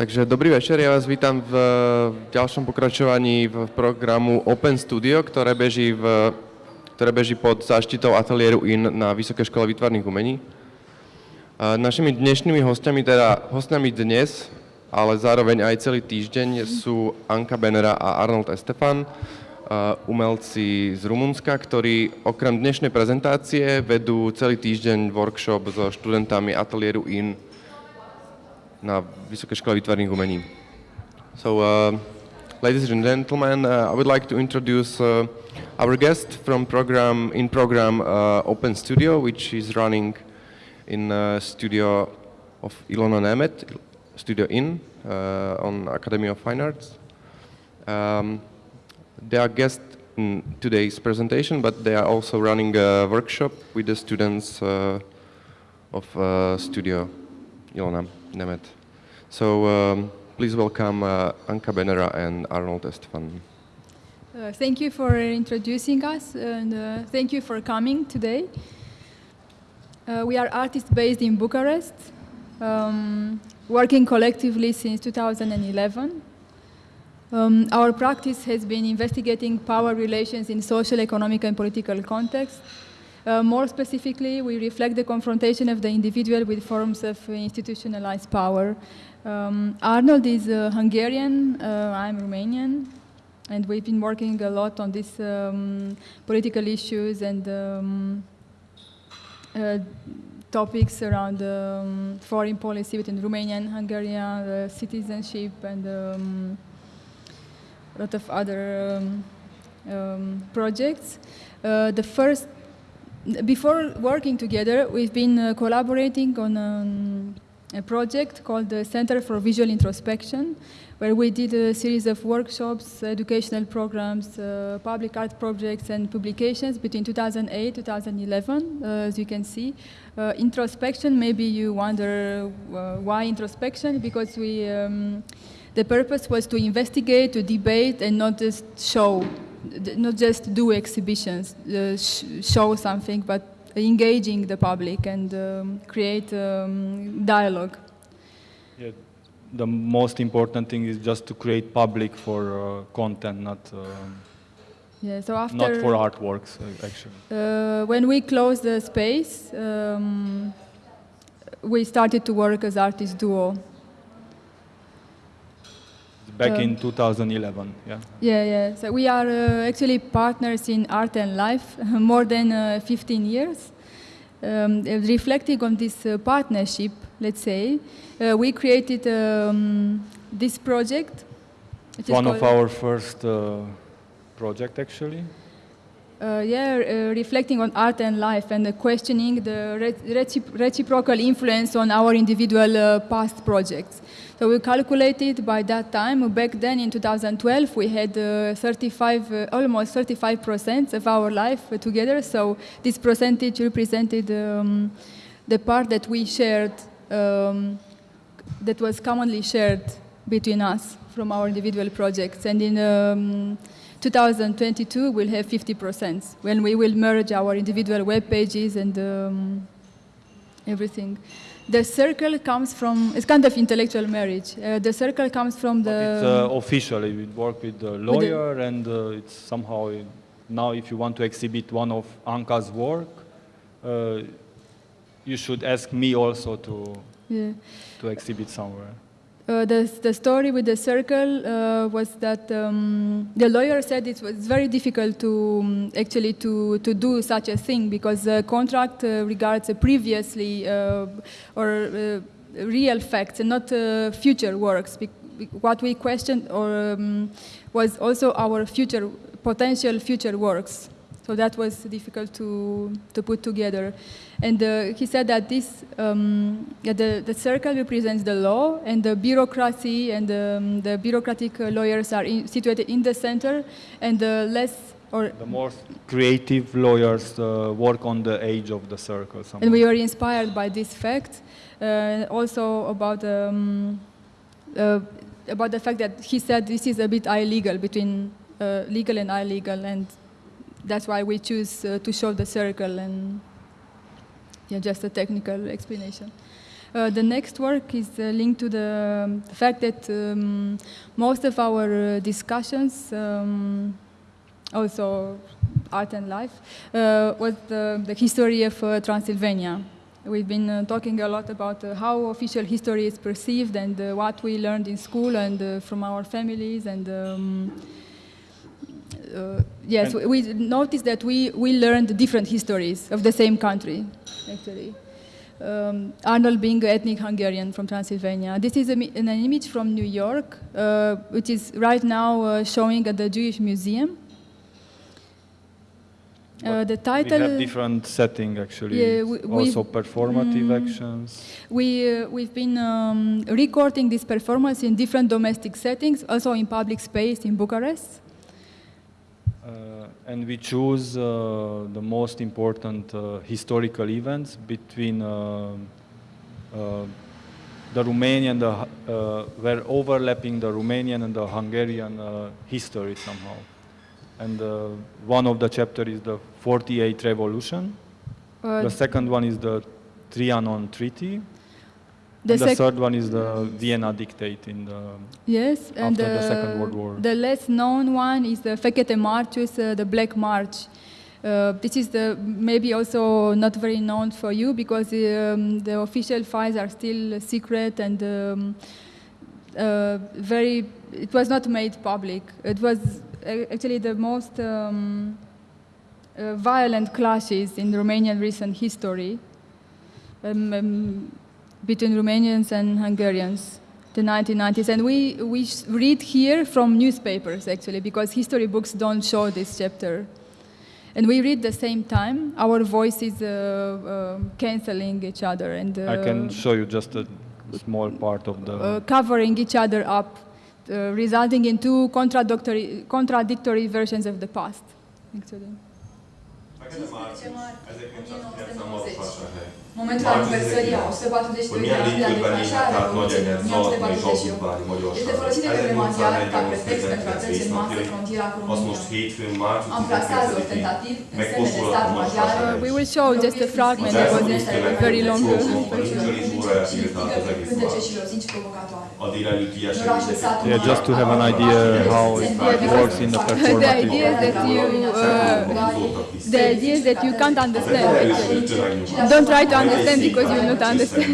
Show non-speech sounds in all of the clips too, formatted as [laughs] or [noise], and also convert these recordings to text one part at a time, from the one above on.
Takže dobrý večer, ja vás vítam v ďalšom pokračovaní v programu Open Studio, ktoré beží, v, ktoré beží pod záštitou ateliéru IN na Vysokej škole výtvarných umení. Našimi dnešnými hostiami, teda hostiami dnes, ale zároveň aj celý týždeň sú Anka Benera a Arnold Estefan, umelci z Rumunska, ktorí okrem dnešnej prezentácie vedú celý týždeň workshop so študentami ateliéru IN na Vysoké škole výtvarných umení. So, uh, ladies and gentlemen, uh, I would like to introduce uh, our guest from program in program uh, Open Studio, which is running in uh, studio of Ilona Németh, Studio In, uh, on Academy of Fine Arts. Um, they are guests in today's presentation, but they are also running a workshop with the students of Studio Ilona. Németh. So um, please welcome uh, Anca Benera and Arnold Estefan. Uh, thank you for introducing us and uh, thank you for coming today. Uh, we are artists based in Bucharest, um, working collectively since 2011. Um, our practice has been investigating power relations in social, economic and political contexts uh, more specifically, we reflect the confrontation of the individual with forms of institutionalized power. Um, Arnold is uh, Hungarian, uh, I'm Romanian, and we've been working a lot on these um, political issues and um, uh, topics around um, foreign policy between Romania and Hungary, uh, citizenship, and um, a lot of other um, projects. Uh, the first before working together, we've been uh, collaborating on um, a project called the Center for Visual Introspection, where we did a series of workshops, educational programs, uh, public art projects and publications between 2008 2011, uh, as you can see. Uh, introspection, maybe you wonder uh, why introspection, because we, um, the purpose was to investigate, to debate, and not just show not just do exhibitions, uh, sh show something, but engaging the public and um, create um, dialogue. Yeah, the most important thing is just to create public for uh, content, not uh, yeah, so after not for artworks uh, actually. Uh, when we closed the space, um, we started to work as artist duo back in 2011, yeah? Yeah, yeah. So we are uh, actually partners in art and life [laughs] more than uh, 15 years. Um, reflecting on this uh, partnership, let's say, uh, we created um, this project. One of our first uh, project, actually. Uh, yeah, uh, reflecting on art and life and uh, questioning the reciprocal influence on our individual past projects. So we calculated by that time, back then in 2012, we had uh, 35, uh, almost 35% of our life together. So this percentage represented um, the part that we shared, um, that was commonly shared between us from our individual projects. And in um, 2022, we'll have 50% when we will merge our individual web pages and um, everything. The circle comes from, it's kind of intellectual marriage. Uh, the circle comes from the... But it's uh, officially, we work with the lawyer with the and uh, it's somehow, now if you want to exhibit one of Anca's work, uh, you should ask me also to, yeah. to exhibit somewhere. Uh, the, the story with the circle uh, was that um, the lawyer said it was very difficult to um, actually to, to do such a thing because the contract uh, regards previously uh, or uh, real facts and not future works. What we questioned or, um, was also our future potential future works. So that was difficult to, to put together. And uh, he said that this, um, yeah, the, the circle represents the law and the bureaucracy and um, the bureaucratic uh, lawyers are in, situated in the center and the less or the more creative lawyers uh, work on the edge of the circle. Somehow. And we were inspired by this fact. Uh, also about um, uh, about the fact that he said this is a bit illegal between uh, legal and illegal and that's why we choose uh, to show the circle and yeah, just a technical explanation. Uh, the next work is uh, linked to the um, fact that um, most of our uh, discussions, um, also art and life, uh, was the, the history of uh, Transylvania. We've been uh, talking a lot about how official history is perceived and what we learned in school and from our families and um, yes, we, we noticed that we, we learned different histories of the same country, actually. Um, Arnold being ethnic Hungarian from Transylvania. This is a, an image from New York, uh, which is right now uh, showing at the Jewish Museum. Uh, the We title. have different setting actually. Yeah, we- we- also performative Mm. actions. We, uh, we've been um, recording this performance in different domestic settings, also in public space in Bucharest. Uh, and we choose uh, the most important uh, historical events between uh, uh, the Romanian, the, uh, were overlapping the Romanian and the Hungarian uh, history somehow. And uh, one of the chapter is the 48 revolution. The second one is the Trianon Treaty. The and the third one is the Vienna Dictate in the Yes, and After the Second World War. The less known one is the Fekete Március, uh, the Black March. Uh, this is the maybe also not very known for you because um, the official files are still secret and um, uh, very. It was not made public. It was actually the most um, uh, violent clashes in Romanian recent history. Um, um, between Romanians and Hungarians, the 1990s. And we, we read here from newspapers, actually, because history books don't show this chapter. And we read the same time, our voices uh, um canceling each other and uh, I can show you just a small part of the. uh, covering each other up, uh, resulting in two contradictory, contradictory versions of the past, actually. Momentul aniversării a 142 de ani de la declanșare a Revoluției 1948 este folosit de către maghiari ca pretext pentru a trece în masă frontiera cu România. Amplasează tentativ în semne de stat maghiar. We will show just a fragment of this very long conversation. Cântece și lozinci provocatoare. A délelőtti Orașul eseményeket. satul Yeah, just to have an idea how it works in the The idea is that you, uh, the idea is that you can't understand. Actually. Don't try to understand because you will not understand.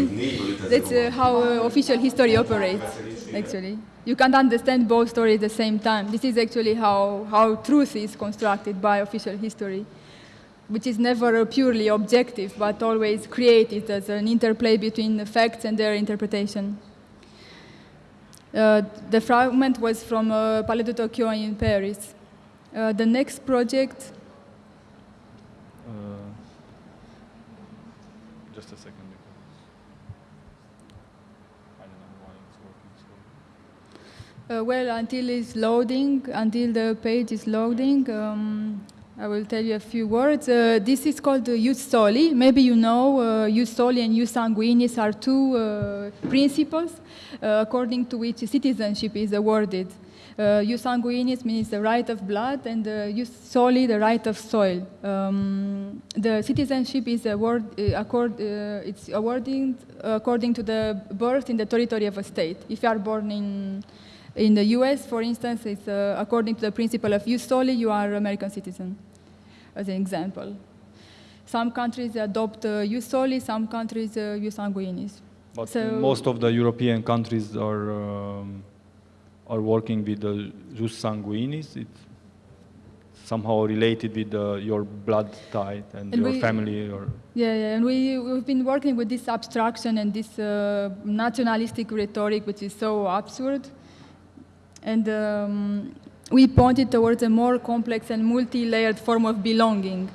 That's uh, how uh, official history operates, actually. You can't understand both stories at the same time. This is actually how, how truth is constructed by official history, which is never uh, purely objective, but always created as an interplay between the facts and their interpretation. Uh, the fragment was from uh, Palais de Tokyo in Paris. Uh, the next project Uh, just a second. because I don't know why it's working so. Uh, well, until it's loading, until the page is loading, um, I will tell you a few words. Uh, this is called the Jus Soli. Maybe you know uh, Jus Soli and Sanguinis are two uh, principles uh, according to which citizenship is awarded. Uh, Jus Sanguinis means the right of blood, and uh, Jus Soli, the right of soil. Um, the citizenship is award, uh, accord, uh, it's awarded according to the birth in the territory of a state. If you are born in in the US, for instance, it's uh, according to the principle of jus soli, you are American citizen, as an example. Some countries adopt uh, jus soli, some countries uh, jus sanguinis. But So- most of the European countries are um, are working with the jus sanguinis. It's somehow related with the, your blood type and, And your we- family. Or Yeah, yeah, and we, we've been working with this abstraction and this uh, nationalistic rhetoric, which is so absurd. And um, we pointed towards a more complex and multi-layered form of belonging.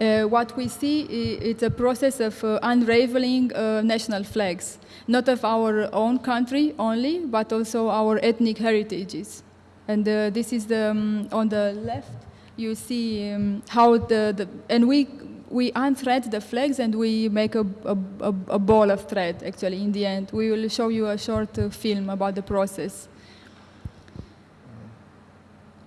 Uh, what we see is a process of uh, unraveling uh, national flags, not of our own country only, but also our ethnic heritages. And uh, this is the, um, on the left, you see um, how the, the and we we unthread the flags and we make a, a, a, ball of thread actually in the end. We will show you a short uh, film about the process.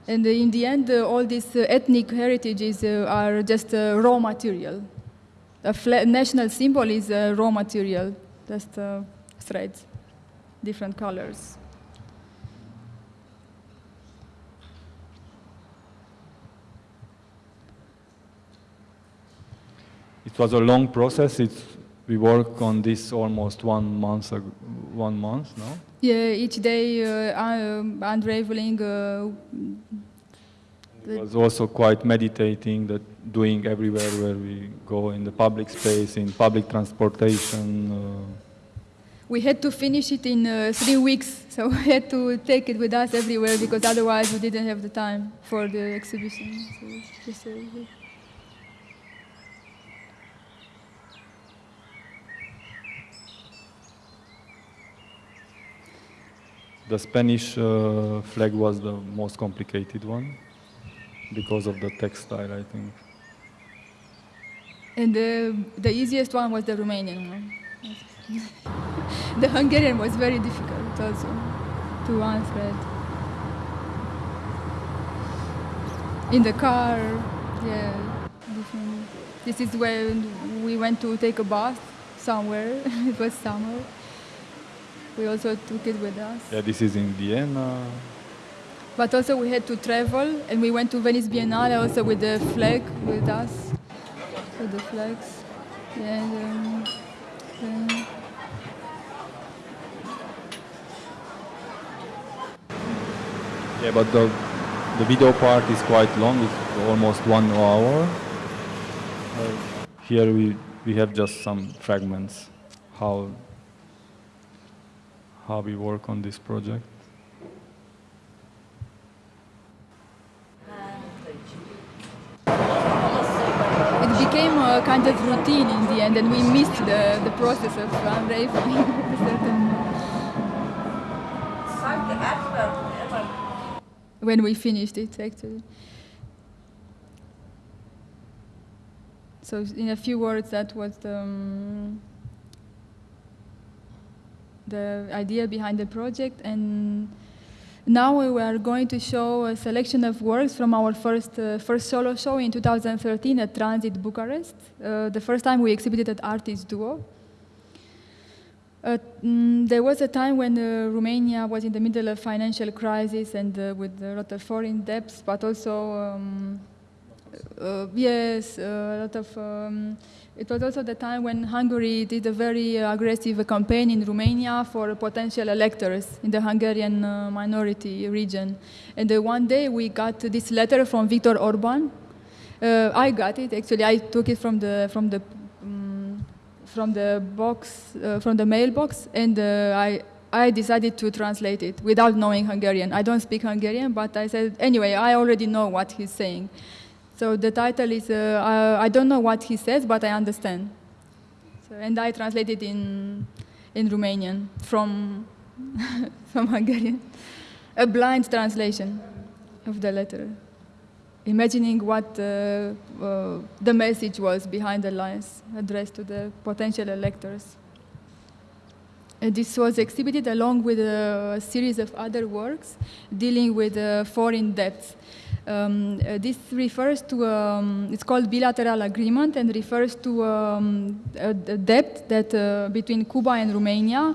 And in the end, uh, all these uh, ethnic heritages uh, are just raw material. A national symbol is uh, raw material. just threads, different colors. It was a long process. It's, we work on this almost one month, one month now. Yeah, each day uh, un- unraveling. Uh, It was also quite meditating, that doing everywhere where we go in the public space, in public transportation. Uh, we had to finish it in uh, three weeks, [laughs] so we had to take it with us everywhere because otherwise we didn't have the time for the exhibition. So the Spanish uh, flag was the most complicated one because of the textile, I think. And the, the easiest one was the Romanian one. [laughs] the Hungarian was very difficult also to unthread. In the car, yeah. This is when we went to take a bath somewhere. [laughs] it was summer. We also took it with us. Yeah, this is in Vienna. But also we had to travel, and we went to Venice Biennale also with the flag with us, with the flags. Yeah, and, um, um, Yeah, but the, the video part is quite long. It's almost one hour. Uh, here we, we have just some fragments how how we work on this project. it became a kind of routine in the end, and we missed the, the process of unraveling. [laughs] when we finished it, actually. So, in a few words, that was the, um, the idea behind the project. And now we are going to show a selection of works from our first, uh, first solo show in 2013 at Tranzit Bucharest. Uh, the first time we exhibited at Artist Duo. Uh, mm, there was a time when uh, Romania was in the middle of financial crisis and uh, with a lot of foreign debts, but also um, uh, yes, a lot of. Um, it was also the time when Hungary did a very aggressive campaign in Romania for potential electors in the Hungarian uh, minority region. And uh, one day we got this letter from Viktor Orban. Uh, I got it actually. I took it from the from the um, from the box uh, from the mailbox, and uh, I. I decided to translate it without knowing Hungarian. I don't speak Hungarian, but I said, anyway, I already know what he's saying. So the title is, uh, I, I don't know what he says, but I understand. So, and I translated in, in Romanian from, [laughs] from Hungarian. A blind translation of the letter, imagining what uh, uh, the message was behind the lines addressed to the potential electors. And this was exhibited along with a series of other works dealing with uh, foreign debts. Um, uh, this refers to, um, it's called bilateral agreement and refers to um, a, a debt that uh, between Cuba and Romania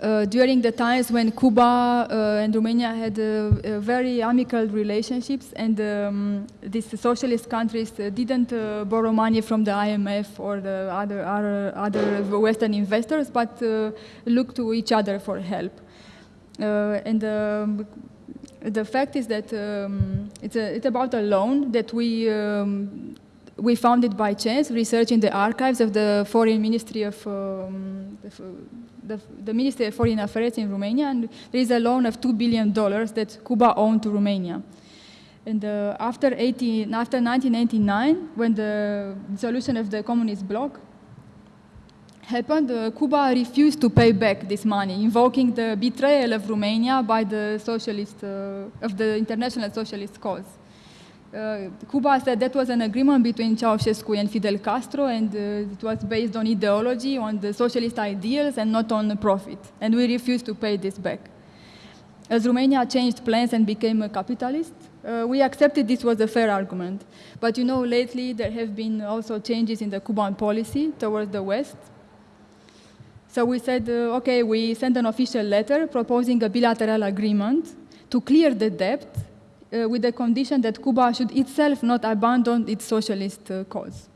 uh, during the times when Cuba uh, and Romania had uh, uh, very amicable relationships and um, these socialist countries didn't borrow money from the IMF or the other, other, other Western investors, but looked to each other for help. And um, the fact is that um, it's, a, it's about a loan that we, um, we found it by chance, researching the archives of the Foreign Ministry of um, the, the, Ministry of Foreign Affairs in Romania, and there is a loan of $2 billion that Cuba owned to Romania. And uh, after, 18, after 1989, when the dissolution of the communist bloc happened, uh, Cuba refused to pay back this money, invoking the betrayal of Romania by the socialist, uh, of the international socialist cause. Uh, Cuba said that was an agreement between Ceausescu and Fidel Castro, and uh, it was based on ideology, on the socialist ideals, and not on profit. And we refused to pay this back. As Romania changed plans and became a capitalist, uh, we accepted this was a fair argument. But you know, lately there have been also changes in the Cuban policy towards the West. So we said, uh, okay, we sent an official letter proposing a bilateral agreement to clear the debt uh, with the condition that Cuba should itself not abandon its socialist uh, cause.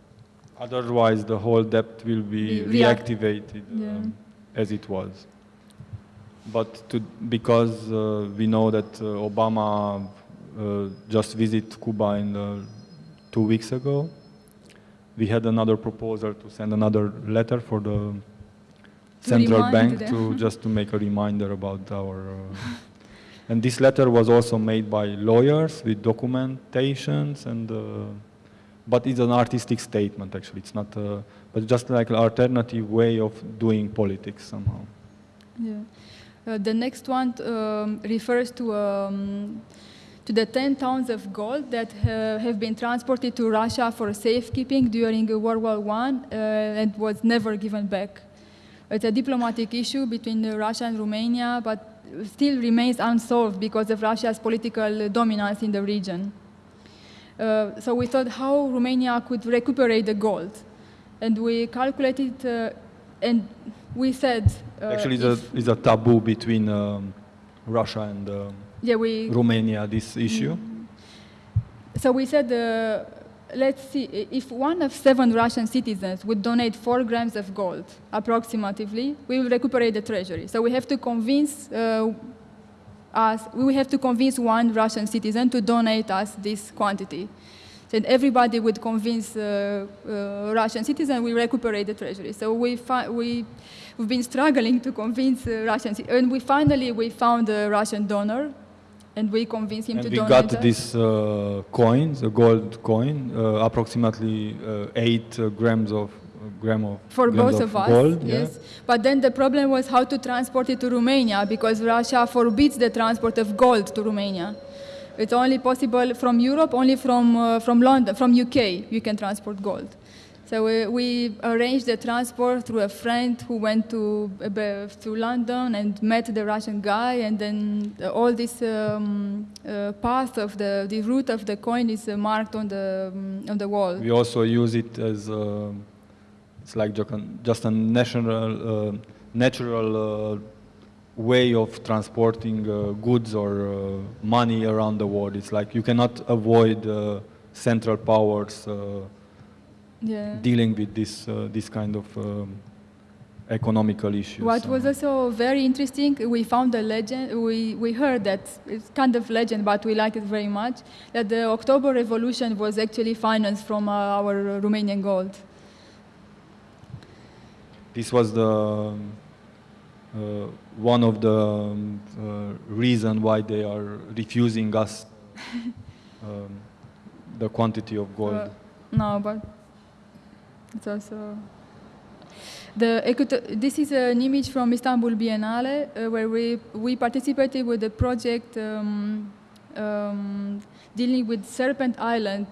Otherwise, the whole debt will be react- reactivated Yeah. um, as it was. But to, because uh, we know that uh, Obama uh, just visited Cuba in the, two weeks ago, we had another proposal to send another letter for the central bank to [laughs] just to make a reminder about our. Uh, and this letter was also made by lawyers with documentations and. Uh, but it's an artistic statement actually. It's not, a, but just like an alternative way of doing politics somehow. Yeah. Uh, the next one um, refers to, um, to the 10 tons of gold that uh, have been transported to Russia for safekeeping during uh, World War I uh, and was never given back. It's a diplomatic issue between Russia and Romania, but still remains unsolved because of Russia's political dominance in the region. Uh, so we thought how Romania could recuperate the gold. And we calculated uh, and we said... uh, actually, it's a, it's a taboo between um, Russia and um, yeah, we, Romania, this issue. so we said, uh, let's see, if one of seven Russian citizens would donate four grams of gold, approximately, we will recuperate the treasury. So we have to convince uh, us, we have to convince one Russian citizen to donate us this quantity. Then everybody would convince uh, uh, Russian citizen we recuperate the treasury. So we we we've been struggling to convince uh, Russian, and we finally we found a Russian donor, and we convinced him And to we got this uh, coin, a gold coin, uh, approximately uh, eight uh, grams of gram of for both of, us. gold. yeah. yes, but then the problem was how to transport it to Romania because Russia forbids the transport of gold to Romania. It's only possible from Europe, only from uh, from London, from UK, you can transport gold. So we, we arranged the transport through a friend who went to uh, to London and met the Russian guy, and then all this um, uh, path of the the route of the coin is uh, marked on the um, on the wall. We also use it as uh, it's like just a, national, uh, natural uh, way of transporting goods or money around the world. It's like you cannot avoid central powers Yeah. dealing with this uh, this kind of um, economical issues. What was also very interesting, we found a legend, we, we heard that, it's kind of legend, but we like it very much, that the October Revolution was actually financed from uh, our Romanian gold. This was the um, uh, one of the um, uh, reason why they are refusing us [laughs] um, the quantity of gold. Uh, no, but it's also... The this is an image from Istanbul Biennale uh, where we, we participated with a project um, um, dealing with Serpent Island,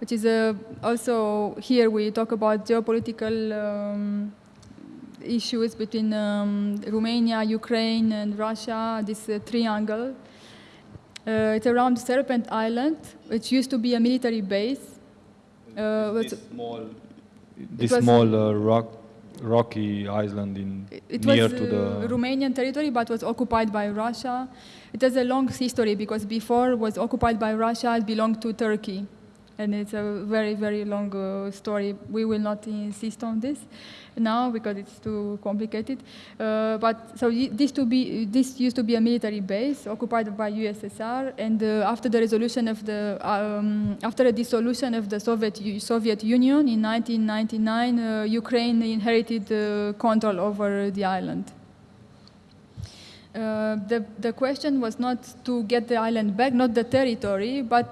which is a, also here we talk about geopolitical um, issues between um, Romania, Ukraine, and Russia, this uh, triangle. Uh, it's around Serpent Island, which used to be a military base. Uh, small, this small uh, rock, rocky island in It- It near was to uh, the. Romanian territory, but was occupied by Russia. It has a long history because before it was occupied by Russia, it belonged to Turkey, and it's a very, very long uh, story. We will not insist on this now because it's too complicated. Uh, but so this to be this used to be a military base occupied by USSR, and uh, after the resolution of the um, after the dissolution of the Soviet Soviet Union in 1999, uh, Ukraine inherited control over the island. Uh, the, the question was not to get the island back, not the territory, but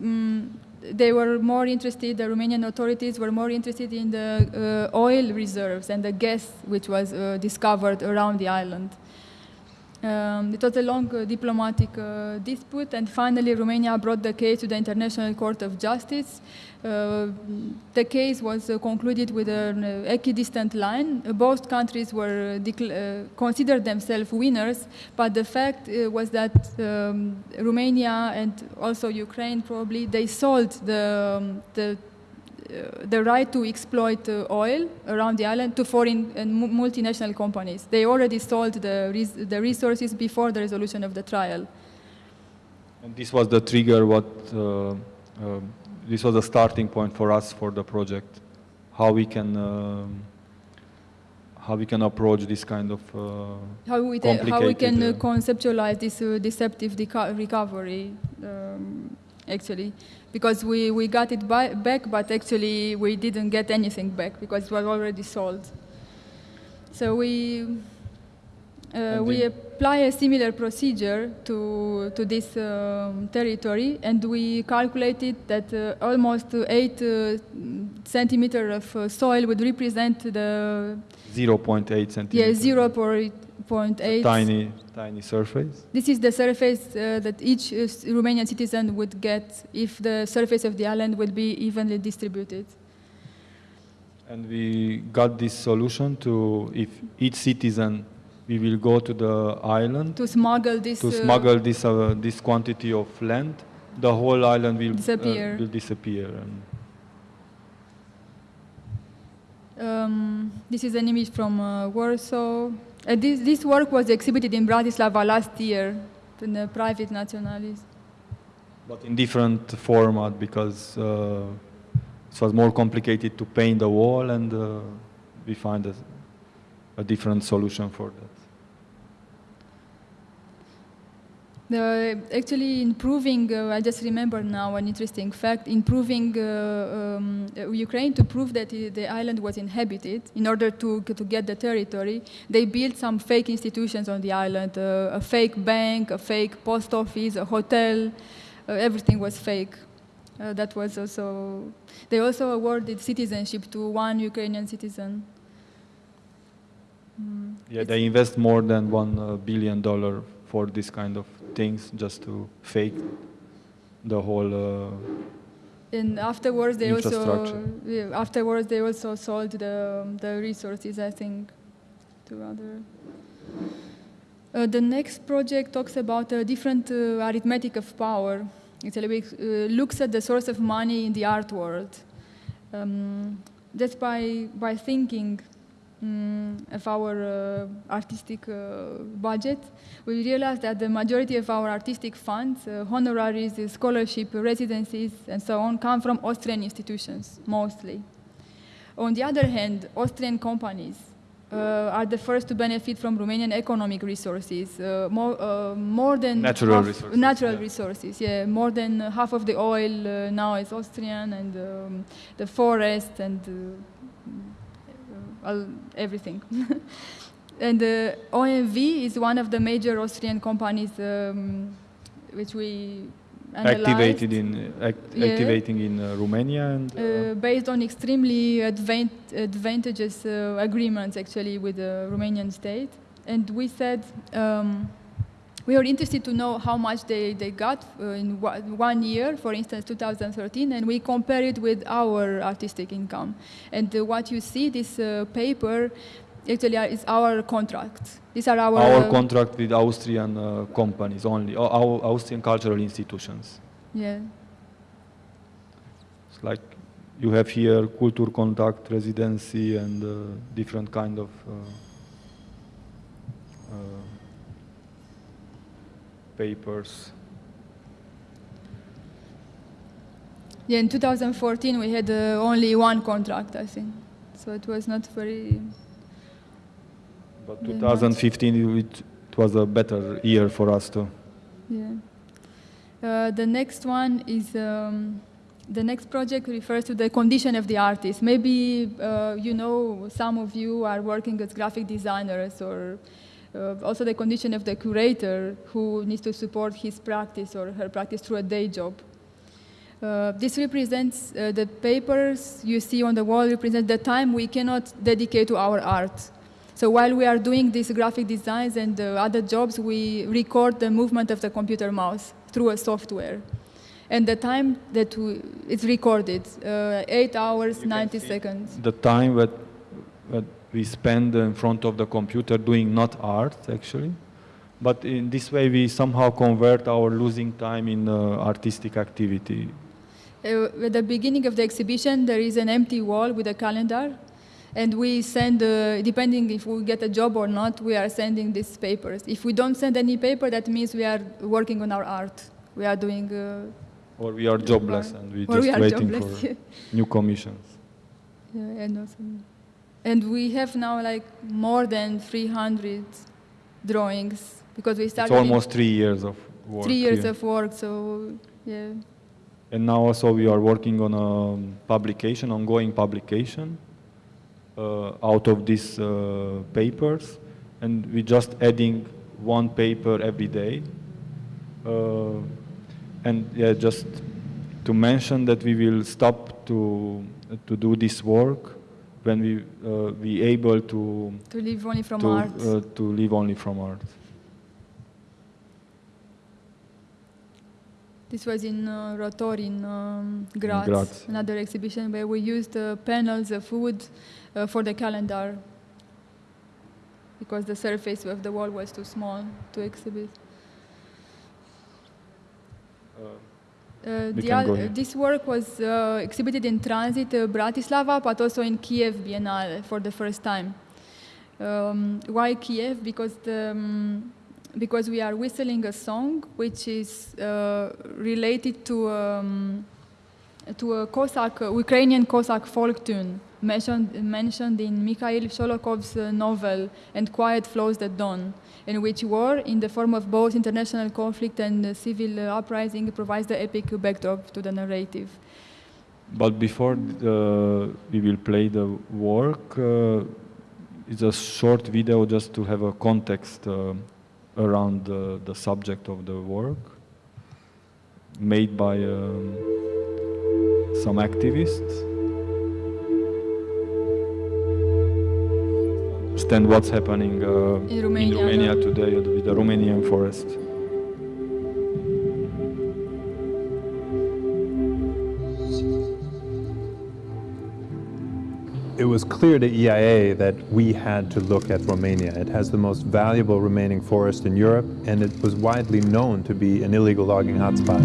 mm they were more interested, the Romanian authorities were more interested in the uh, oil reserves and the gas which was uh, discovered around the island. Um, it was a long uh, diplomatic uh, dispute, and finally Romania brought the case to the International Court of Justice. Uh, the case was uh, concluded with an uh, equidistant line. Uh, both countries were uh, uh, considered themselves winners, but the fact uh, was that um, Romania and also Ukraine probably they sold the um, the the right to exploit uh, oil around the island to foreign and mu- multinational companies. They already sold the, res- the resources before the resolution of the trial. And this was the trigger. What uh, um this was a starting point for us for the project. How we can um, how we can approach this kind of uh, How we, how we can uh, conceptualize this uh, deceptive recovery, um, actually, because we, we got it by- back, but actually we didn't get anything back because it was already sold. So we, uh, we apply a similar procedure to, to this um, territory, and we calculated that uh, almost uh, eight uh, centimeter of uh, soil would represent the 0.8 yeah, centimeters. zero point point eight. Tiny, tiny surface. This is the surface uh, that each uh, Romanian citizen would get if the surface of the island would be evenly distributed. And we got this solution to if each citizen, we will go to the island To smuggle this. to uh, smuggle this uh, this quantity of land, the whole island will uh, Disappear. will disappear. Um, this is an image from uh, Warsaw. Uh, this, this work was exhibited in Bratislava last year in the private nationalis. but in different format because uh, it was more complicated to paint the wall, and uh, we find a, a different solution for that. The, actually, improving, uh, I just remember now an interesting fact, improving uh, um, uh, Ukraine to prove that the island was inhabited in order to, to get the territory, they built some fake institutions on the island, uh, a fake bank, a fake post office, a hotel, uh, everything was fake. Uh, that was also, they also awarded citizenship to one Ukrainian citizen. Mm, Yeah, it's- they invest more than uh, billion dollar for this kind of things just to fake the whole. Uh, And afterwards, they also afterwards they also sold the um, the resources, I think, to other. Uh, the next project talks about a different uh, arithmetic of power. It uh, looks at the source of money in the art world. Um, just by by thinking mm, of our uh, artistic uh, budget, we realized that the majority of our artistic funds, uh, honoraries, uh, scholarship, residencies, and so on, come from Austrian institutions, mostly. On the other hand, Austrian companies uh, are the first to benefit from Romanian economic resources, uh, more, more than Natural half- resources, Natural yeah. resources, yeah. More than half of the oil now is Austrian, and um, the forest and all, everything. [laughs] and uh, OMV is one of the major Austrian companies um, which we analyzed. activated in act, Yeah. activating in uh, Romania and uh, Uh, based on extremely advan- advantageous uh, agreements actually with the Romanian state. And we said um, we are interested to know how much they, they got uh, in one year, for instance, 2013, and we compare it with our artistic income. And uh, what you see, this uh, paper, actually is our contract. These are our, our contract with Austrian uh, companies only, or our Austrian cultural institutions. yeah. It's like you have here culture contact residency and uh, different kind of uh, uh, papers. Yeah, in 2014 we had uh, only one contract, I think. So it was not very. But 2015 it, it was a better year for us too. Yeah. Uh, the next one is um, the next project refers to the condition of the artist. Maybe uh, you know some of you are working as graphic designers, or also the condition of the curator who needs to support his practice or her practice through a day job. Uh, this represents uh, the papers you see on the wall represent the time we cannot dedicate to our art. So while we are doing these graphic designs and uh, other jobs, we record the movement of the computer mouse through a software. And the time that we, it's recorded, uh, 8 hours, You 90 seconds. The time that, that we spend in front of the computer doing not art actually, but in this way we somehow convert our losing time in uh, artistic activity. uh, at the beginning of the exhibition, there is an empty wall with a calendar, and we send, uh, depending if we get a job or not, we are sending these papers. If we don't send any paper, that means we are working on our art. We are doing. Uh, Or we are jobless and we or just we waiting jobless, for [laughs] new commissions. Yeah, and also, and we have now like more than 300 drawings because we started in almost three years of work. three years of work. So yeah, And now also we are working on a publication, ongoing publication, uh, out of these uh, papers, and we're just adding one paper every day. Uh, and yeah, just to mention that we will stop to to do this work when we uh, be able to to live only from to, art. uh, to live only from art. This was in uh, Rotor in um, Graz, Graz. another exhibition where we used uh, panels of wood uh, for the calendar because the surface of the wall was too small to exhibit. Uh, the can oth- go here. this work was uh, exhibited in tranzit uh, Bratislava, but also in Kiev Biennale for the first time. Um, why Kiev? Because the, um, because we are whistling a song which is uh, related to um, to a Cossack, uh, Ukrainian Cossack folk tune mentioned, mentioned in Mikhail Sholokhov's uh, novel And Quiet Flows the Don, in which war, in the form of both international conflict and civil uh, uprising, provides the epic backdrop to the narrative. But before uh, we will play the work, uh, it's a short video just to have a context uh, around the, the subject of the work, made by um, some activists. Understand what's happening uh, In Romania, Romania no? today with the Romanian forest. It was clear to EIA that we had to look at Romania. It has the most valuable remaining forest in Europe, and it was widely known to be an illegal logging hotspot.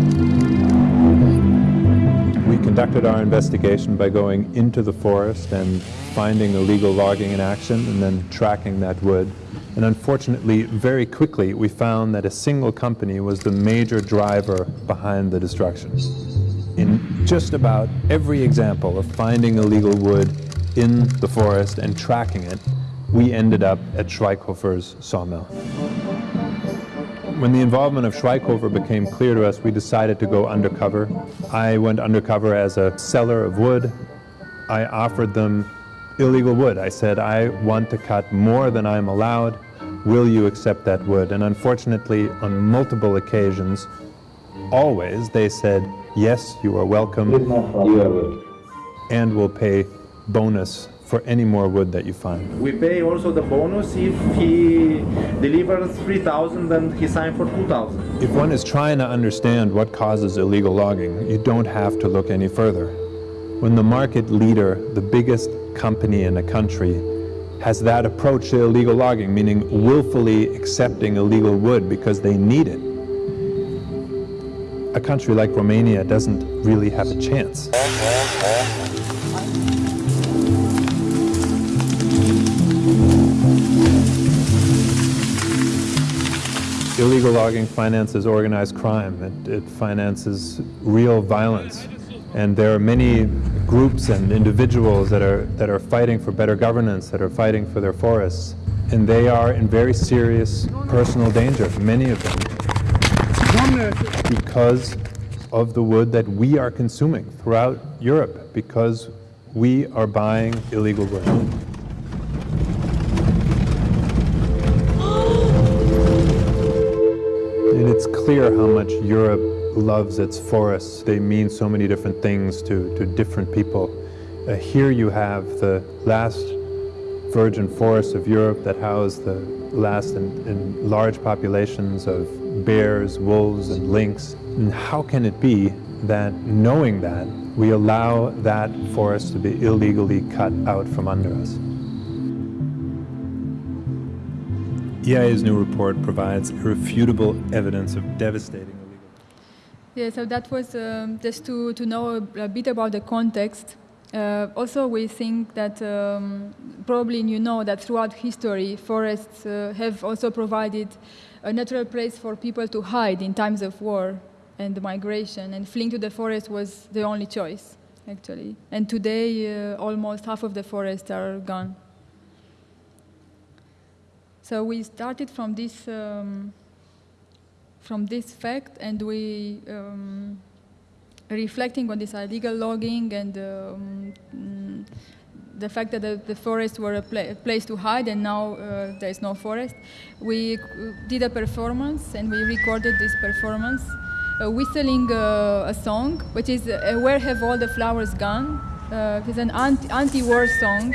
We conducted our investigation by going into the forest and finding illegal logging in action and then tracking that wood. And unfortunately, very quickly, we found that a single company was the major driver behind the destruction. In just about every example of finding illegal wood in the forest and tracking it, we ended up at Schweighofer's sawmill. When the involvement of Schweighofer became clear to us, we decided to go undercover. I went undercover as a seller of wood. I offered them illegal wood. I said, I want to cut more than I'm allowed. Will you accept that wood? And unfortunately, on multiple occasions, always they said, yes, you are welcome, and we'll pay bonus for any more wood that you find. We pay also the bonus if he delivers 3,000 and he signed for 2,000. If one is trying to understand what causes illegal logging, you don't have to look any further. When the market leader, the biggest company in a country, has that approach to illegal logging, meaning willfully accepting illegal wood because they need it, a country like Romania doesn't really have a chance. Illegal logging finances organized crime. It, it finances real violence. And there are many groups and individuals that are, that are fighting for better governance, that are fighting for their forests. And they are in very serious personal danger, many of them, because of the wood that we are consuming throughout Europe, because we are buying illegal wood. It's clear how much Europe loves its forests. They mean so many different things to, to different people. Uh, here you have the last virgin forests of Europe that house the last and, and large populations of bears, wolves, and lynx. And how can it be that, knowing that, we allow that forest to be illegally cut out from under us? EIA's new report provides irrefutable evidence of devastating illegal. Yeah, so that was um, just to, to know a, a bit about the context. Uh, also, we think that um, probably you know that throughout history, forests uh, have also provided a natural place for people to hide in times of war and migration, and fleeing to the forest was the only choice, actually. And today, uh, almost half of the forests are gone. So we started from this um, from this fact, and we um, reflecting on this illegal logging and um, the fact that the, the forests were a, pla place to hide, and now uh, there is no forest. We did a performance, and we recorded this performance, uh, whistling uh, a song, which is uh, "Where Have All the Flowers Gone?" it's an anti-war song,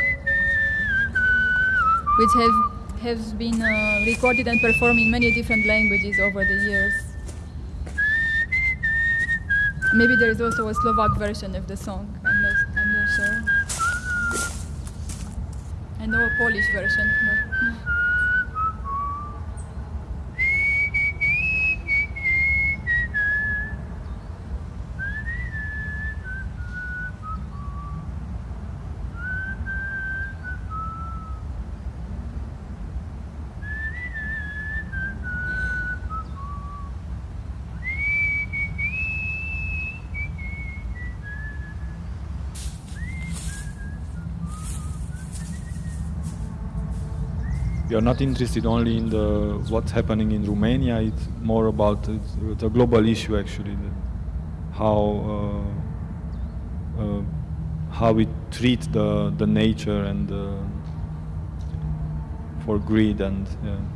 which have has been uh, recorded and performed in many different languages over the years. Maybe there is also a Slovak version of the song, I'm not, I'm not sure. I know a Polish version. But... we are not interested only in the what's happening in Romania. It's more about it's, a global issue actually, how uh, uh, how we treat the the nature and uh, for greed and. Yeah.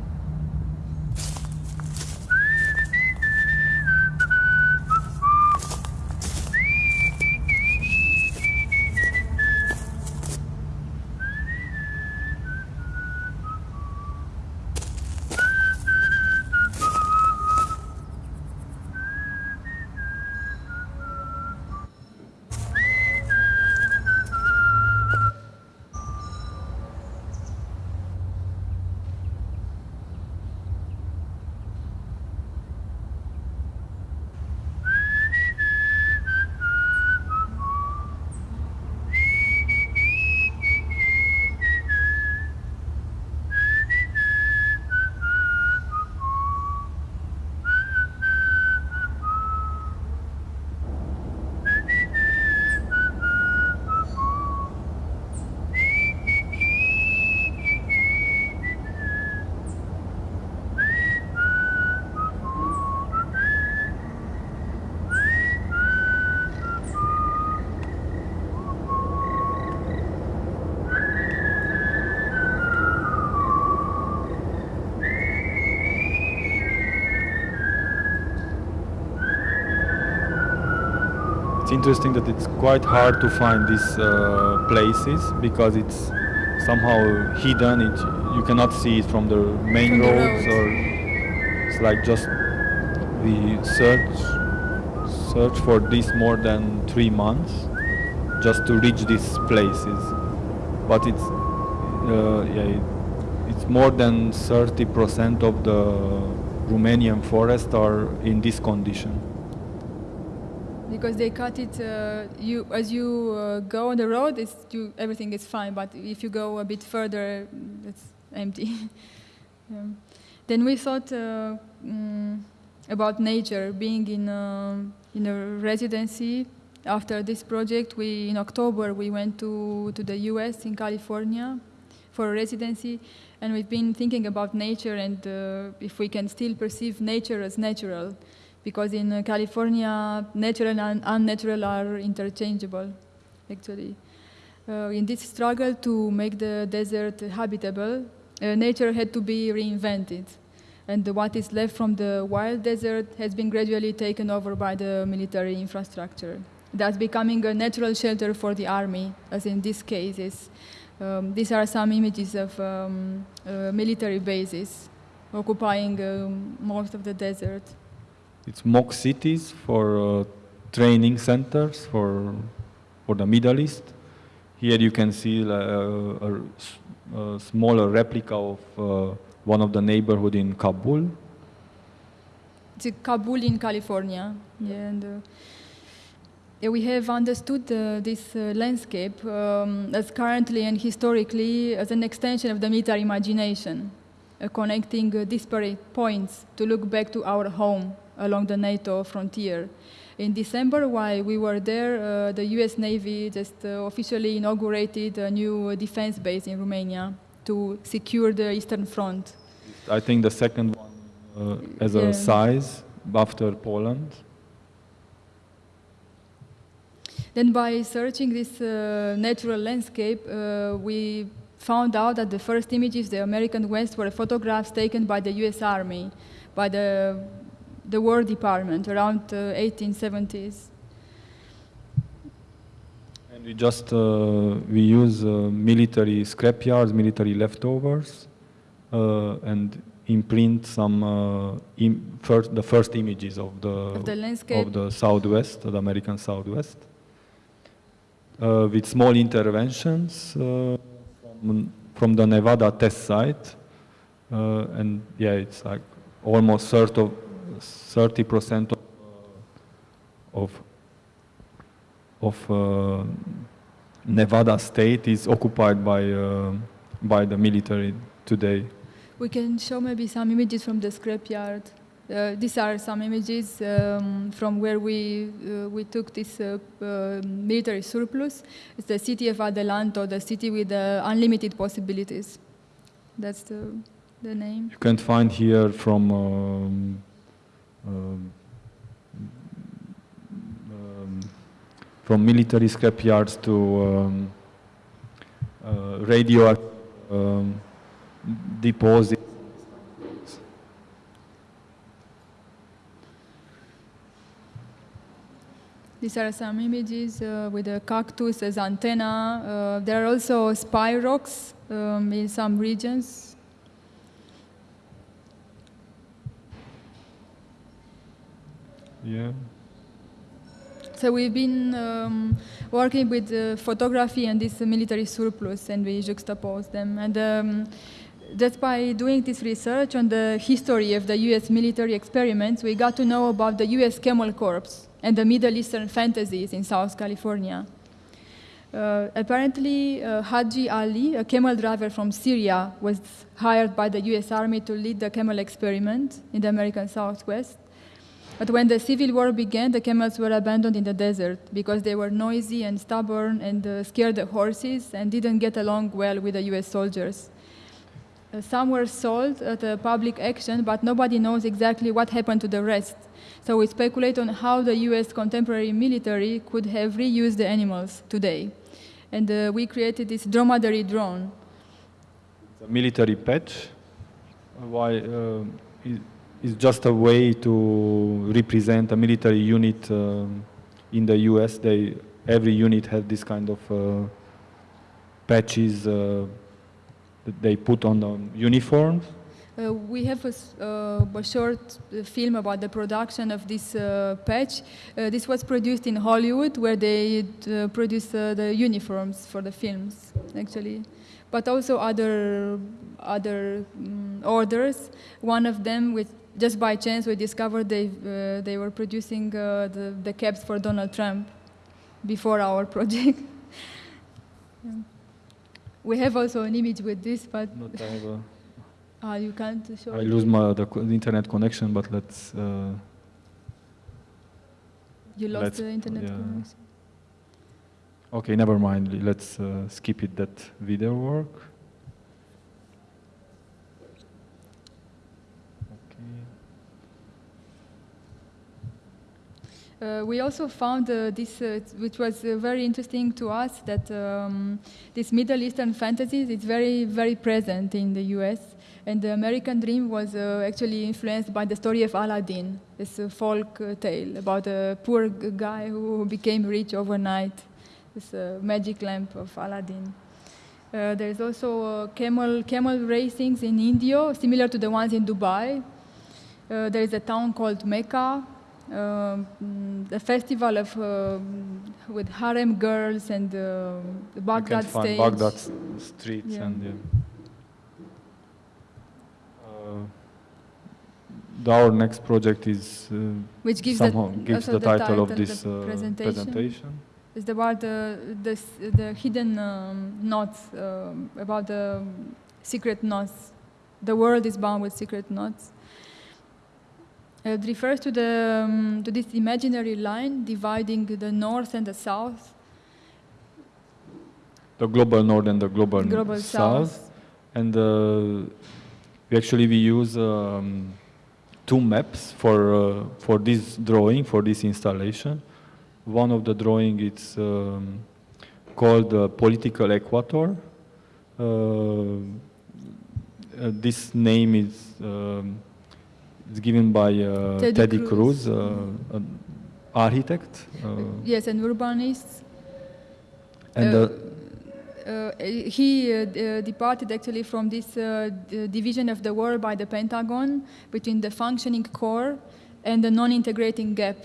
It's interesting that it's quite hard to find these uh, places because it's somehow hidden. It, you cannot see it from the main from roads, the or it's like just we search search for this more than three months just to reach these places. But it's uh, yeah, it, it's more than 30% of the Romanian forest are in this condition because they cut it. Uh, you as you uh, go on the road, it's you, everything is fine. But if you go a bit further, it's empty. [laughs] yeah. Then we thought uh, mm, about nature, being in a, in a residency. After this project, we in October we went to to the U.S. in California for a residency, and we've been thinking about nature and uh, if we can still perceive nature as natural because in uh, California, natural and unnatural are interchangeable, actually. Uh, in this struggle to make the desert habitable, uh, nature had to be reinvented. And what is left from the wild desert has been gradually taken over by the military infrastructure. That's becoming a natural shelter for the army, as in these cases. Um, these are some images of um, uh, military bases occupying um, most of the desert. It's mock cities for uh, training centers for, for the Middle East. Here you can see uh, a, a, smaller replica of uh, one of the neighborhood in Kabul. it's Kabul in California. Yeah, and uh, we have understood uh, this uh, landscape um, as currently and historically as an extension of the military imagination, connecting disparate points to look back to our home along the NATO frontier. In December, while we were there, uh, the US Navy just uh, officially inaugurated a new defense base in Romania to secure the Eastern Front. I think the second one uh, as Yeah. a size after Poland. Then by searching this uh, natural landscape, uh, we found out that the first images the American West were photographs taken by the US Army, by the, the War Department around uh, 1870s. And we just uh, we use uh, military scrapyards, military leftovers, uh, and imprint some uh, im- first the first images of the Of the landscape. of the Southwest, the American Southwest, uh, with small interventions uh, from, from the Nevada test site, uh, and yeah, it's like almost percent of, uh, of of uh, Nevada state is occupied by uh, by the military today. We can show maybe some images from the scrapyard. Uh, these are some images um, from where we uh, we took this uh, uh, military surplus. It's the city of Adelanto, the city with uh, unlimited possibilities. That's the, the name. You can find here from um, um, um, from military scrapyards to um, uh, radio um, deposits. These are some images uh, with a cactus as antenna. Uh, there are also spy rocks um, in some regions. Yeah. So we've been um, working with uh, photography and this military surplus, and we juxtapose them. And um, just by doing this research on the history of the U.S. military experiments, we got to know about the U.S. Camel Corps and the Middle Eastern fantasies in South California. Uh, apparently, uh, Haji Ali, a camel driver from Syria, was hired by the U.S. Army to lead the camel experiment in the American Southwest. But when the civil war began, the camels were abandoned in the desert because they were noisy and stubborn and uh, scared the horses and didn't get along well with the US soldiers. Uh, some were sold at a public action, but nobody knows exactly what happened to the rest. So we speculate on how the US contemporary military could have reused the animals today. And uh, we created this dromedary drone. The military patch. Why? Uh, it's just a way to represent a military unit um, in the U.S. They every unit has this kind of uh, patches uh, that they put on the uniforms. Uh, we have a, uh, a short uh, film about the production of this uh, patch. Uh, this was produced in Hollywood, where they uh, produce uh, the uniforms for the films, actually, but also other other mm, orders. One of them, with just by chance, we discovered they uh, they were producing uh, the the caps for Donald Trump before our [laughs] project. Yeah. We have also an image with this, but Not I, have uh, you can't show. I it. lose my the, the internet connection, but let's. Uh, You lost Let's- the internet yeah. connection. okay, never mind. Let's uh, skip it. That video work. Uh, we also found uh, this, uh, which was uh, very interesting to us, that um, this Middle Eastern fantasies is very, very present in the U.S. And the American dream was uh, actually influenced by the story of Aladdin, this uh, folk tale about a poor guy who became rich overnight, this magic lamp of Aladdin. Uh, there's also camel, camel racings in Indio, similar to the ones in Dubai. There is a town called Mecca, the festival of um, with harem girls and uh, the Baghdad stage. Baghdad streets Yeah. and yeah. Uh, our next project is uh, which gives the, gives the title of the this uh, presentation. presentation. It's about the, the, the hidden um, knots, um, about the secret knots. The world is bound with secret knots. Uh, It refers to, the, um, to this imaginary line dividing the north and the south, The global north and the global, global south. south. And uh, we actually we use um, two maps for uh, for this drawing for this installation. One of the drawing it's um, called uh, political equator. Uh, uh, this name is um, it's given by uh, Teddy Teddy, Cruz. Cruz, uh, an architect. Uh, Yes, and urbanist. and Uh, uh, he departed actually from this uh, division of the world by the Pentagon between the functioning core and the non-integrating gap.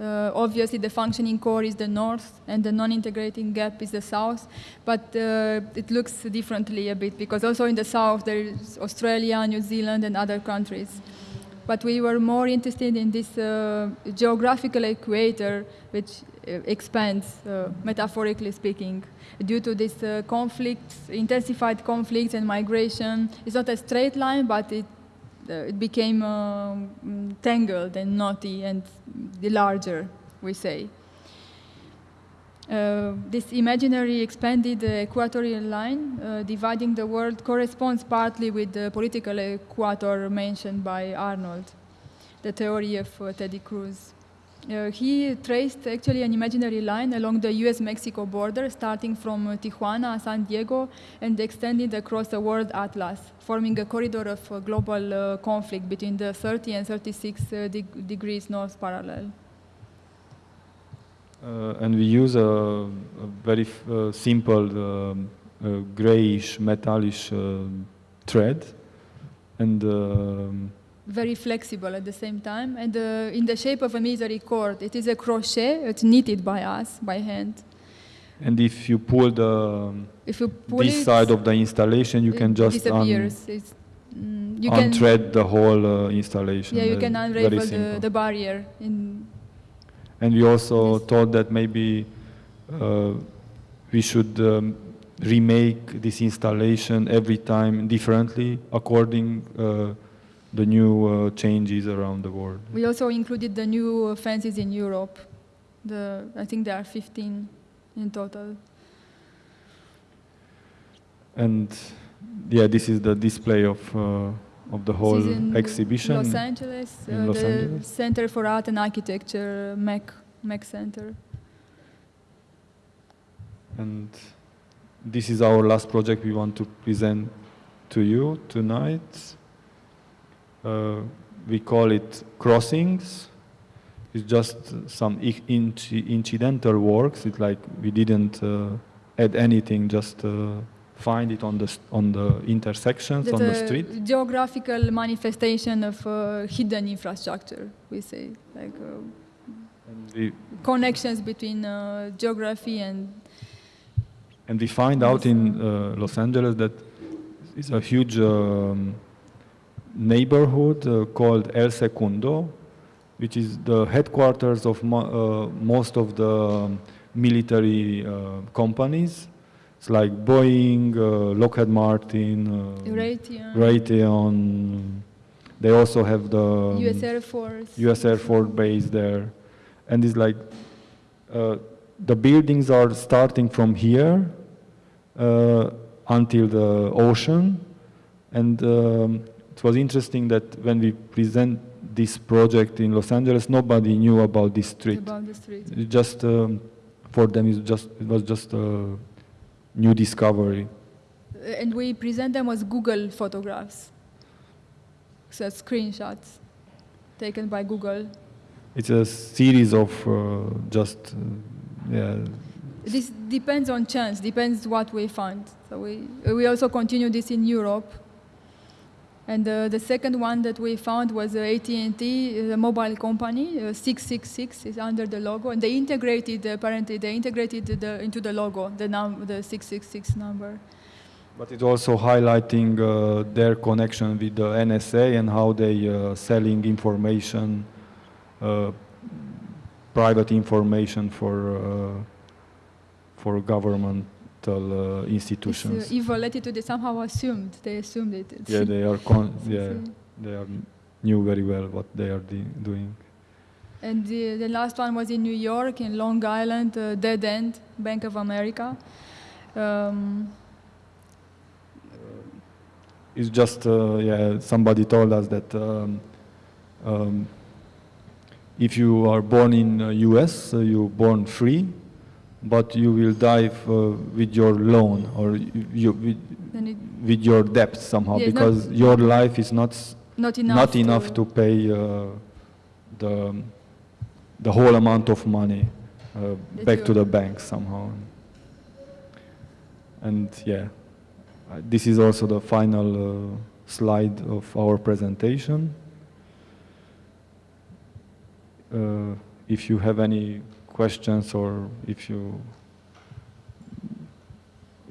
Uh, obviously, the functioning core is the north, and the non-integrating gap is the south. But uh, it looks differently a bit because also in the south there is Australia, New Zealand, and other countries. But we were more interested in this uh, geographical equator, which uh, expands, uh, metaphorically speaking, due to this uh, conflicts, intensified conflicts and migration. It's not a straight line, but it, uh, it became um, tangled and knotty and the larger, we say. Uh, this imaginary expanded uh, equatorial line uh, dividing the world corresponds partly with the political equator mentioned by Arnold, the theory of Teddy Cruz. Uh, he traced actually an imaginary line along the US-Mexico border, starting from uh, Tijuana, San Diego, and extending across the world atlas, forming a corridor of uh, global conflict between the 30 and 36 uh, deg- degrees north parallel. Uh, and we use a, a very f- uh, simple um, uh, grayish metallish uh, thread and um, very flexible at the same time, and uh, in the shape of a military cord. It is a crochet, it's knitted by us, by hand. and if you pull the um, If you pull this it, side of the installation you can just un- disappears. It's, mm, you can, unthread the whole uh, installation yeah, you uh, can unravel the, the barrier. In, and we also thought that maybe uh, we should um, remake this installation every time differently according uh, the new uh, changes around the world we also included the new fences in Europe. The, I think there are 15 in total. And yeah, this is the display of uh, of the whole this is in exhibition. Los Angeles, in uh, Los the Angeles. Center for Art and Architecture, MAK, MAK Center. And this is our last project we want to present to you tonight. Uh, we call it Crossings. It's just some i- incidental works. It's like we didn't uh, add anything, just uh, find it on the on the intersections on the That's a street. geographical manifestation of uh, hidden infrastructure, we say, like uh, we, connections between uh, geography and And we find out in uh, Los Angeles that it's a huge um, neighborhood called El Segundo, which is the headquarters of mo- uh, most of the um, military uh, companies. It's like Boeing, uh, Lockheed Martin, uh, Raytheon, Raytheon. They also have the U.S. Air Force. U.S. Air Force base there, and it's like uh, the buildings are starting from here uh, until the ocean, and um, it was interesting that when we present this project in Los Angeles, nobody knew about this street. About the street. It just um, for them, it's just it was just a new discovery. And we present them as Google photographs, so screenshots taken by Google. It's a series of uh, just uh, yeah This depends on chance, depends what we find. So we, we also continue this in Europe. And uh, the second one that we found was uh, AT&T, a mobile company, uh, 666 is under the logo, and they integrated, apparently, they integrated the, into the logo, the, num- the 666 number. But it's also highlighting uh, their connection with the NSA and how they uh, selling information, uh, private information for uh, for governmental uh, This institutions. uh, evil attitude, they somehow assumed, they assumed it. It's- yeah, they are con- [laughs] yeah, uh, they are knew very well what they are doing. And the, the last one was in New York, in Long Island, uh, Dead End, Bank of America. Um, It's just uh, yeah. Somebody told us that um, um, if you are born in uh, U.S., uh, you born free, but you will die uh, with your loan or you, you with, it, with your debt somehow Yeah, it's not- because your life is not not enough. not enough to pay uh, the the whole amount of money uh, back to the bank somehow. And yeah, uh, this is also the final uh, slide of our presentation. Uh, if you have any questions or if you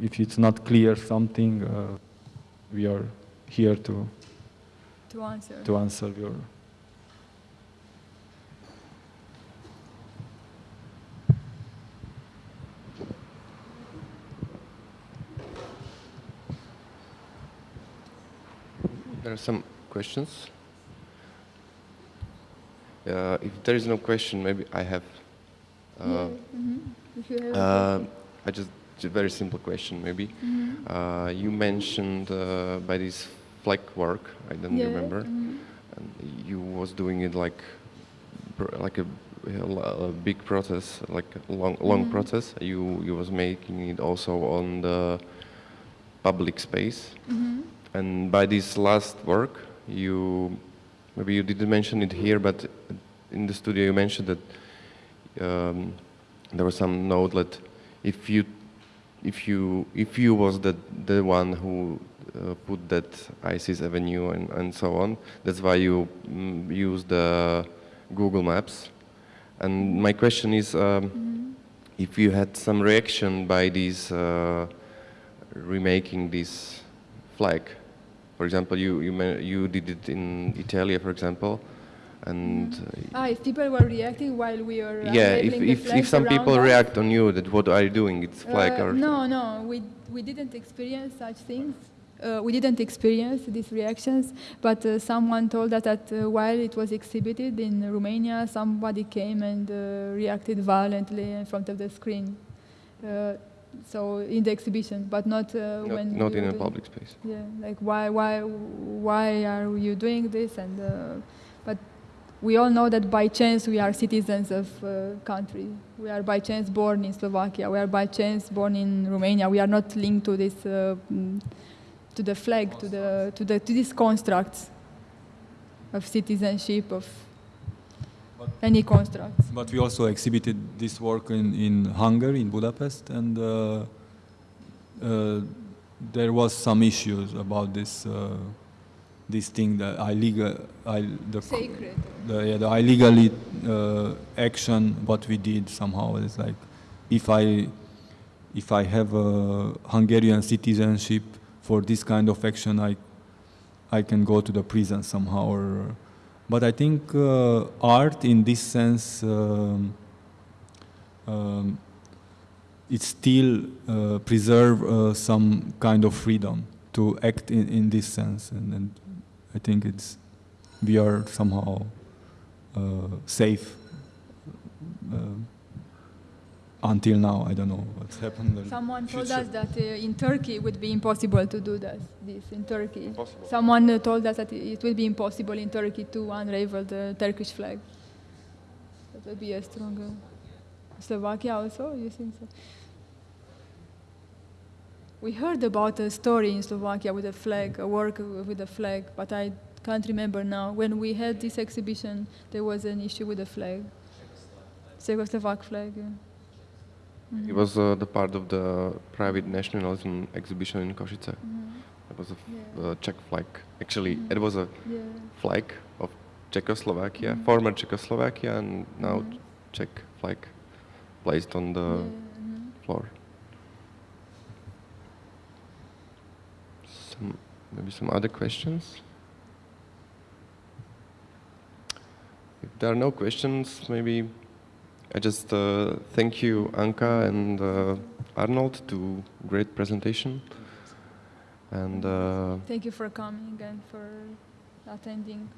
if it's not clear something, uh, we are here to to answer. to answer your There are some questions. Uh, if there is no question, maybe I have. Uh, Mhm. If you have a uh. I just a very simple question, maybe. Mhm. Uh, you mentioned uh, by this flag work. I don't Yeah, remember. mhm. And you was doing it like like a, a big process, like a long long Mhm. process. You you was making it also on the public space. Mhm. And by this last work, you maybe you didn't mention it here, but in the studio you mentioned that um, there was some note that if you if you if you was the the one who uh, put that ISIS Avenue and, and so on, that's why you mm, use the Google Maps. And my question is, um, if you had some reaction by these uh, remaking this flag. For example, you you you did it in Italy, for example, and uh, Ah, if people were reacting while we were yeah, if if, if some people us? react on you, that what are you doing? It's Uh, or no, no, we we didn't experience such things. Uh, we didn't experience these reactions, but uh, someone told us that uh, while it was exhibited in Romania, somebody came and uh, reacted violently in front of the screen. Uh, so in the exhibition, but not uh, not, when not in a public space. yeah, like why, why, why are you doing this? And uh, we all know that by chance we are citizens of uh, country. We are by chance born in Slovakia. We are by chance born in Romania. We are not linked to this, uh, to the flag, to the to the to these constructs of citizenship of any constructs. But we also exhibited this work in, in Hungary, in Budapest, and uh, uh, there was some issues about this uh, this thing that illegal, I, the, Sacred. the, yeah, the illegally uh, action. What we did somehow is like, if I if I have a Hungarian citizenship for this kind of action, I I can go to the prison somehow. Or, but I think uh, art, in this sense, um, um, it still uh, preserve uh, some kind of freedom to act in, in this sense, and, and I think it's we are somehow uh, safe. Uh, until now, I don't know what's happened. in Someone told future. us that uh, in Turkey it would be impossible to do that, this in Turkey. Impossible. Someone uh, told us that it it would be impossible in Turkey to unravel the Turkish flag. That would be a stronger. Slovakia also, you think so? We heard about a story in Slovakia with a flag, a work with a flag, but I can't remember now. When we had this exhibition, there was an issue with the flag. Czechoslovak flag. yeah. Mhm. It was uh, the part of the private nationalism exhibition in Košice. Mhm. It was a Yeah. uh, Czech flag. Actually, Mhm. it was a Yeah. flag of Czechoslovakia, Mhm. former Czechoslovakia, and now Mhm. Czech flag placed on the floor. Some maybe some other questions. If there are no questions, maybe I just uh, thank you, Anca and uh, Arnold, to great presentation. And uh, Thank you for coming and for attending.